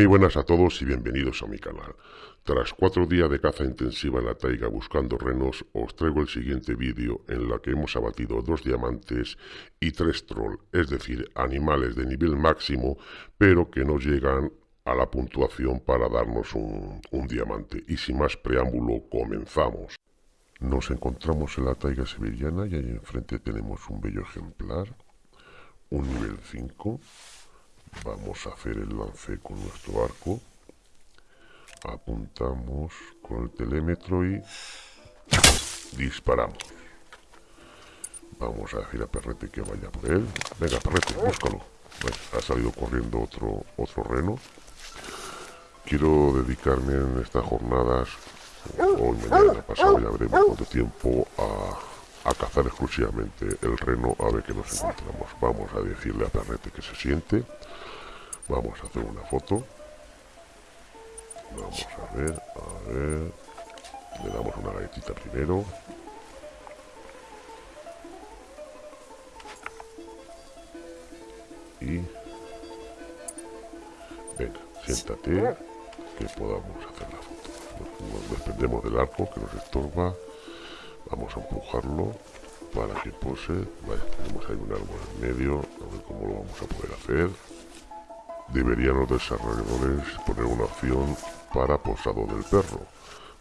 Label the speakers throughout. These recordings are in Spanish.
Speaker 1: Muy buenas a todos y bienvenidos a mi canal. Tras cuatro días de caza intensiva en la taiga buscando renos, os traigo el siguiente vídeo en la que hemos abatido dos diamantes y tres troll, es decir, animales de nivel máximo, pero que no llegan a la puntuación para darnos un, un diamante. Y sin más preámbulo, comenzamos. Nos encontramos en la taiga sevillana y ahí enfrente tenemos un bello ejemplar, un nivel 5, Vamos a hacer el lance con nuestro arco. Apuntamos con el telémetro y disparamos. Vamos a decir a Perrete que vaya por él. Venga, Perrete, búscalo. ha salido corriendo otro, otro reno. Quiero dedicarme en estas jornadas, hoy, mañana, pasado, ya veremos cuánto tiempo, a a cazar exclusivamente el reno a ver qué nos encontramos. Vamos a decirle a Perrete que se siente. Vamos a hacer una foto. Vamos a ver, a ver. Le damos una galletita primero. Y... Venga, siéntate que podamos hacer la foto. Nos desprendemos del arco que nos estorba. Vamos a empujarlo para que pose. Vaya, tenemos ahí un árbol en medio. A ver cómo lo vamos a poder hacer. Deberían los desarrolladores poner una opción para posado del perro.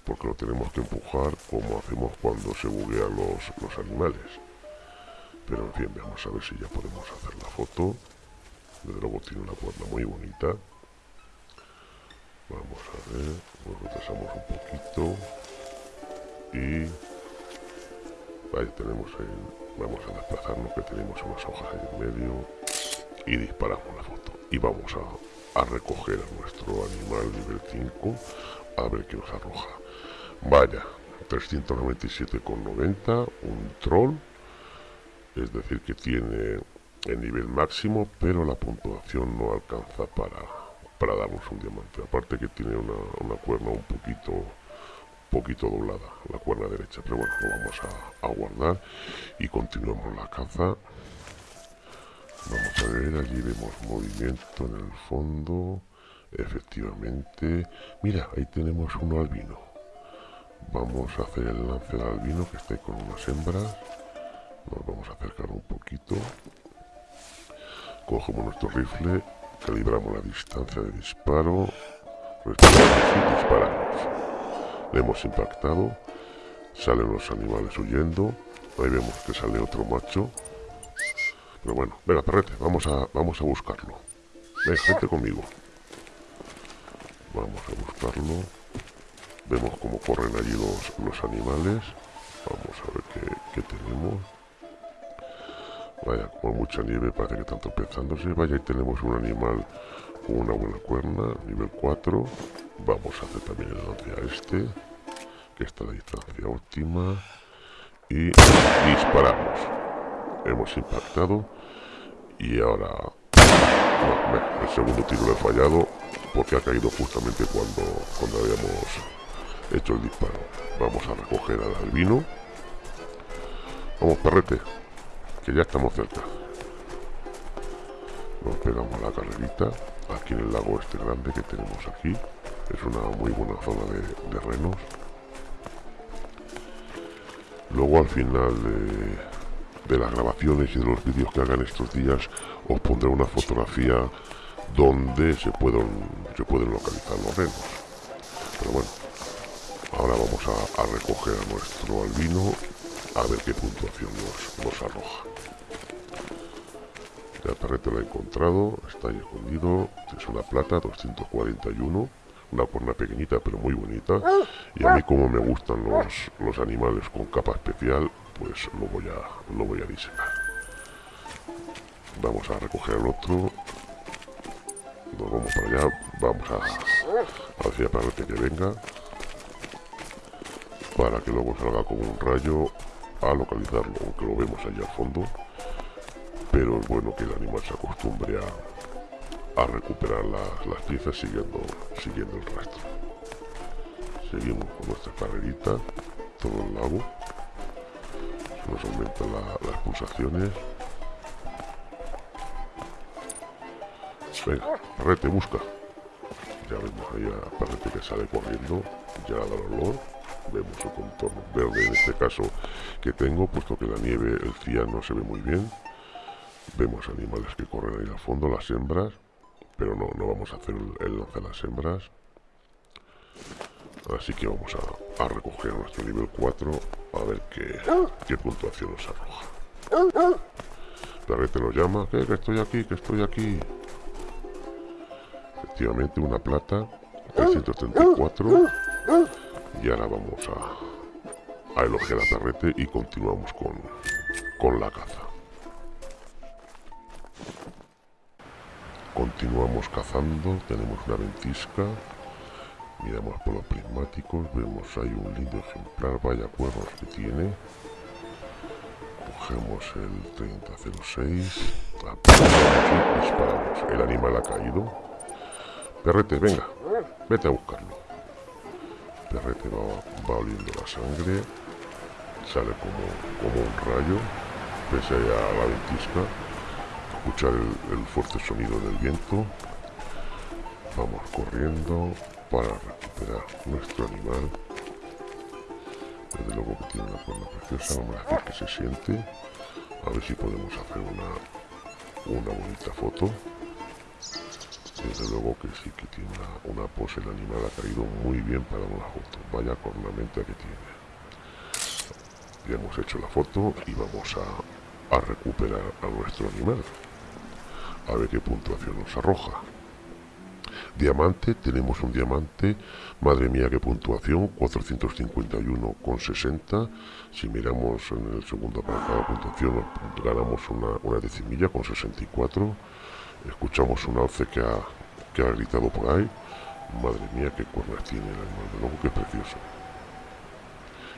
Speaker 1: Porque lo tenemos que empujar como hacemos cuando se buguean los, los animales. Pero en fin, vamos a ver si ya podemos hacer la foto. Desde luego tiene una cuerda muy bonita. Vamos a ver, nos retrasamos un poquito. Y Ahí tenemos el... Vamos a desplazarnos que tenemos unas hojas ahí en medio. Y disparamos la foto. Y vamos a, a recoger a nuestro animal nivel 5. A ver qué nos arroja. Vaya, 397,90. Un troll. Es decir, que tiene el nivel máximo, pero la puntuación no alcanza para, para darnos un diamante. Aparte que tiene una, una cuerna un poquito poquito doblada la cuerda derecha pero bueno lo vamos a, guardar y continuamos la caza. Vamos a ver allí vemos movimiento en el fondo efectivamente. Mira ahí tenemos uno albino. Vamos a hacer el lance del albino que ahí con unas hembras. Nos vamos a acercar un poquito. Cogemos nuestro rifle calibramos la distancia de disparo. Y disparamos le hemos impactado. Salen los animales huyendo. Ahí vemos que sale otro macho. Pero bueno, venga, perrete, vamos a, vamos a buscarlo. Ven, gente conmigo. Vamos a buscarlo. Vemos cómo corren allí los, los animales. Vamos a ver qué, qué tenemos. Vaya, con mucha nieve, parece que están tropezándose. Vaya, ahí tenemos un animal una buena cuerna, nivel 4. Vamos a hacer también el lance a este, que está a distancia óptima. Y disparamos. Hemos impactado. Y ahora... el segundo tiro lo he fallado porque ha caído justamente cuando, cuando habíamos hecho el disparo. Vamos a recoger al albino. Vamos, perrete, que ya estamos cerca. Nos pegamos la carrerita aquí en el lago este grande que tenemos aquí es una muy buena zona de, renos. Luego al final de, las grabaciones y de los vídeos que hagan estos días os pondré una fotografía donde se pueden, se pueden localizar los renos. Pero bueno ahora vamos a, recoger a nuestro albino a ver qué puntuación nos, nos arroja el perrete lo he encontrado, está ahí escondido, es una plata, 241, una cuerna pequeñita pero muy bonita. Y a mí como me gustan los, los animales con capa especial, pues lo voy a, lo voy a diseñar. Vamos a recoger el otro. Nos vamos para allá, vamos a, a decir perrete que venga. Para que luego salga como un rayo a localizarlo, aunque lo vemos allá al fondo pero es bueno que el animal se acostumbre a, recuperar las piezas siguiendo, siguiendo el rastro. Seguimos con nuestra carrerita, todo el lago. Se nos aumentan las pulsaciones. Venga, rete, busca. Ya vemos ahí a Perrete que sale corriendo, ya da el olor. Vemos el contorno verde en este caso que tengo, puesto que la nieve, el cian no se ve muy bien. Vemos animales que corren ahí al fondo, las hembras, pero no, no vamos a hacer el, lance las hembras. Así que vamos a, recoger nuestro nivel 4 a ver qué, qué puntuación nos arroja. Perrete nos llama, que estoy aquí, que estoy aquí. Efectivamente, una plata, 334. Y ahora vamos a, a elogiar a Perrete y continuamos con, con la caza. Continuamos cazando, tenemos una ventisca. Miramos por los prismáticos, vemos ahí un lindo ejemplar, vaya cuernos que tiene. Cogemos el 3006, disparamos. El animal ha caído. Perrete, venga, vete a buscarlo. Perrete va, va oliendo la sangre, sale como, como un rayo, pese a la ventisca. Escuchar el, fuerte sonido del viento. Vamos corriendo para recuperar nuestro animal. Desde luego que tiene una forma preciosa, vamos a hacer que se siente. A ver si podemos hacer una, una bonita foto. Desde luego que sí que tiene una, pose, el animal ha caído muy bien para una foto. Vaya cornamenta que tiene. Ya hemos hecho la foto y vamos a, a recuperar a nuestro animal. A ver qué puntuación nos arroja. Diamante, tenemos un diamante, madre mía qué puntuación, 451,60. Si miramos en el segundo apartado de puntuación, ganamos una, una decimilla con 64. Escuchamos un alce que ha, que ha gritado por ahí. Madre mía qué cuernas tiene el animal, de luego qué precioso.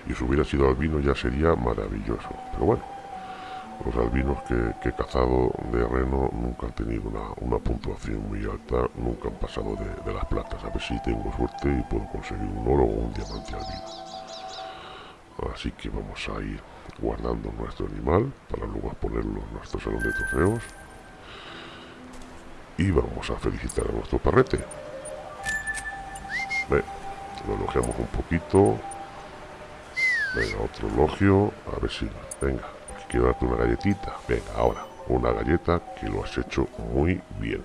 Speaker 1: Y si hubiera sido albino ya sería maravilloso. Pero bueno, los albinos que, he cazado de reno nunca han tenido una, puntuación muy alta, nunca han pasado de, las platas. A ver si tengo suerte y puedo conseguir un oro o un diamante albino. Así que vamos a ir guardando nuestro animal para luego ponerlo en nuestro salón de trofeos. Y vamos a felicitar a nuestro perrete. Ve, lo elogiamos un poquito. Venga, otro elogio. A ver si... Venga, quiero darte una galletita. Venga, ahora, una galleta que lo has hecho muy bien.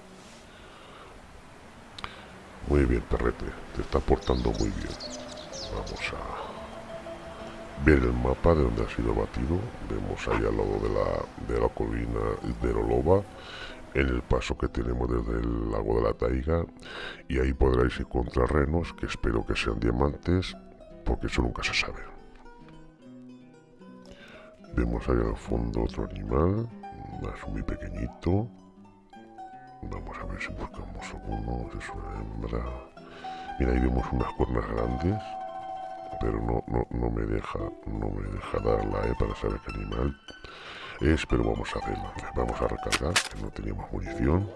Speaker 1: Muy bien, perrete, te está portando muy bien. Vamos a ver el mapa de donde ha sido batido. Vemos ahí al lado de la, de la colina de Roloba, en el paso que tenemos desde el lago de la Taiga. Y ahí podréis encontrar renos, que espero que sean diamantes, porque eso nunca se sabe. Vemos ahí al fondo otro animal, más muy pequeñito. Vamos a ver si buscamos alguno, es una hembra. Mira, ahí vemos unas cuernas grandes, pero no, no, me deja no me deja darla ¿eh? para saber qué animal es, pero vamos a hacerlo. Vamos a recargar, que no teníamos munición.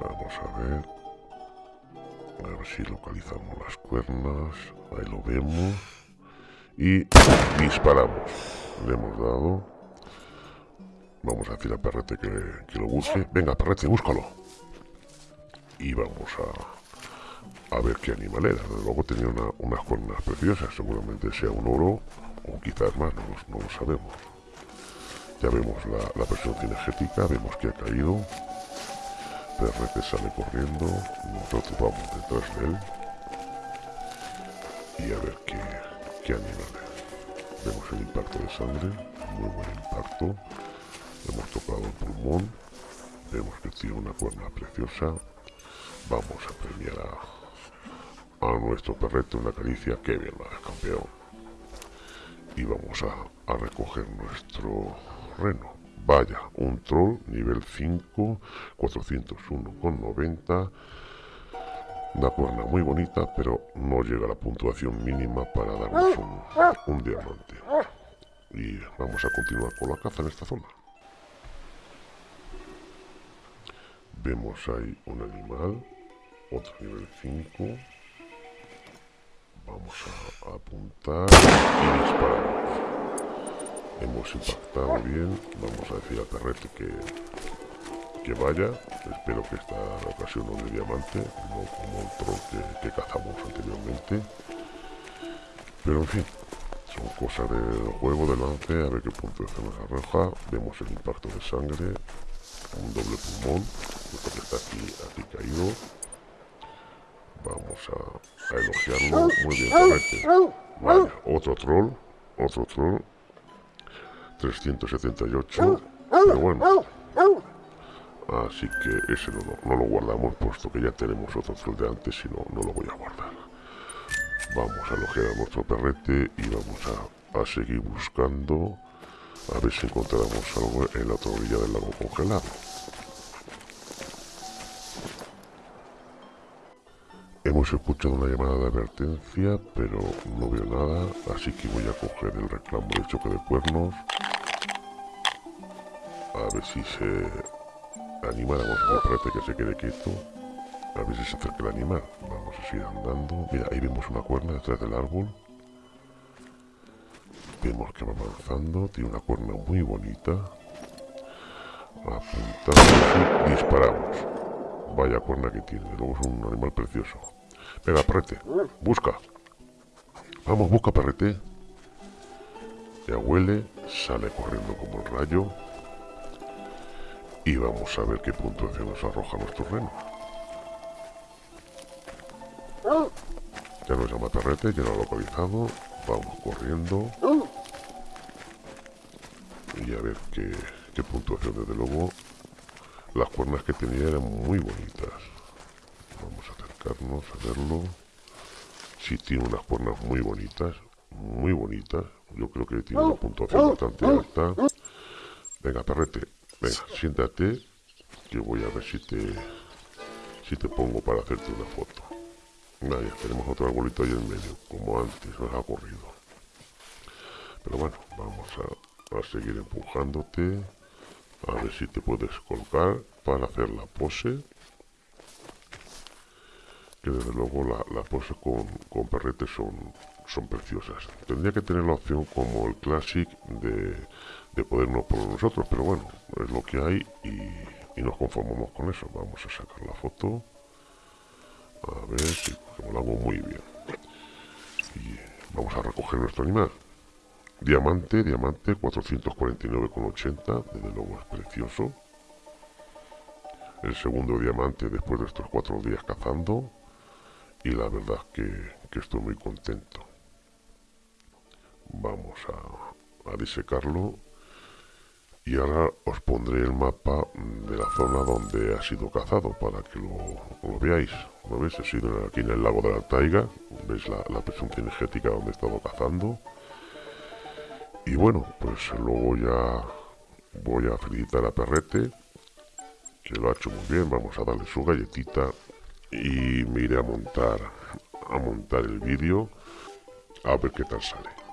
Speaker 1: Vamos a ver. A ver si localizamos las cuernas. Ahí lo vemos y disparamos. Le hemos dado. Vamos a decir a Perrete que, lo busque. Venga, Perrete, búscalo. Y vamos a, a ver qué animal era. luego tenía unas cuernas preciosas. Seguramente sea un oro o quizás más, no, lo sabemos. Ya vemos la, la presión cinegética, vemos que ha caído. Perrete sale corriendo. Nosotros vamos detrás de él. Y a ver qué, qué animales. Vemos el impacto de sangre, muy buen impacto. Hemos tocado el pulmón. Vemos que tiene una cuerna preciosa. Vamos a premiar a, a nuestro perrete una caricia. Que bien va, campeón. Y vamos a, a recoger nuestro reno. Vaya, un troll nivel 5, 401,90 una cuerna muy bonita, pero no llega a la puntuación mínima para darnos un, diamante. Y vamos a continuar con la caza en esta zona. Vemos ahí un animal, otro nivel 5. Vamos a apuntar y disparamos. Hemos impactado bien. Vamos a decir a Perrete que, que vaya. Espero que esta ocasión no de diamante, no como el troll que, cazamos anteriormente. Pero en fin, son cosas del juego de lance, a ver qué punto de nos arroja. Vemos el impacto de sangre, un doble pulmón, que está aquí, aquí caído. Vamos a, elogiarlo. Muy bien, Vale, otro troll, otro troll. 378. Pero bueno, Así que ese no, lo guardamos, puesto que ya tenemos otro troll de antes y no, no lo voy a guardar. Vamos a elogiar a nuestro perrete y vamos a, seguir buscando a ver si encontramos algo en la otra orilla del lago congelado. Hemos escuchado una llamada de advertencia, pero no veo nada, así que voy a coger el reclamo de choque de cuernos. A ver si se animáramos a perrete que se quede quieto. A ver si se acerca el animal. Vamos a seguir andando. Mira, ahí vemos una cuerna detrás del árbol. Vemos que va avanzando. Tiene una cuerna muy bonita. Apuntamos y disparamos. Vaya cuerna que tiene. Luego es un animal precioso. Venga, perrete. Busca. Vamos, busca, perrete. Ya huele. Sale corriendo como el rayo y vamos a ver qué puntuación nos arroja nuestro reno. Ya nos llama Perrete, ya lo ha localizado. Vamos corriendo. Y a ver qué, qué puntuación, desde luego. Las cuernas que tenía eran muy bonitas. Vamos a acercarnos a verlo. Sí, tiene unas cuernas muy bonitas. Muy bonitas. Yo creo que tiene una puntuación bastante alta. Venga, perrete, Venga, siéntate, que voy a ver si te, si te pongo para hacerte una foto. Vaya, tenemos otro arbolito ahí en medio, como antes nos ha ocurrido. Pero bueno, vamos a, seguir empujándote, a ver si te puedes colgar para hacer la pose. Que desde luego la poses con, con perretes son, son preciosas. Tendría que tener la opción como el Classic de de podernos por nosotros, pero bueno, es lo que hay y, nos conformamos con eso. Vamos a sacar la foto. A ver si lo hago muy bien. Y vamos a recoger nuestro animal. Diamante, diamante, 449,80, desde luego es precioso. El segundo diamante después de estos cuatro días cazando. Y la verdad que, que estoy muy contento. Vamos a, a disecarlo y ahora os pondré el mapa de la zona donde ha sido cazado para que lo, veáis. ¿Lo veis? He sido aquí en el lago de la Taiga. Veis la, la energética donde he estado cazando. Y bueno, pues luego ya voy a felicitar a Perrete, que lo ha hecho muy bien. Vamos a darle su galletita y me iré a montar, a montar el vídeo a ver qué tal sale.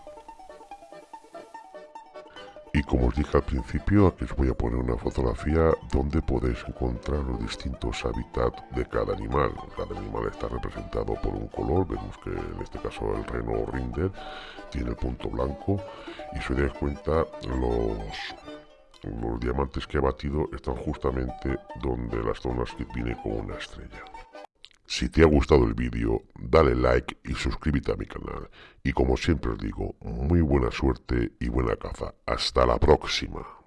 Speaker 1: Como os dije al principio, aquí os voy a poner una fotografía donde podéis encontrar los distintos hábitats de cada animal. Cada animal está representado por un color, vemos que en este caso el reno rinder tiene el punto blanco y si os dais cuenta los, los diamantes que ha batido están justamente donde las zonas que tiene con una estrella. Si te ha gustado el vídeo, dale like y suscríbete a mi canal. Y como siempre os digo, muy buena suerte y buena caza. Hasta la próxima.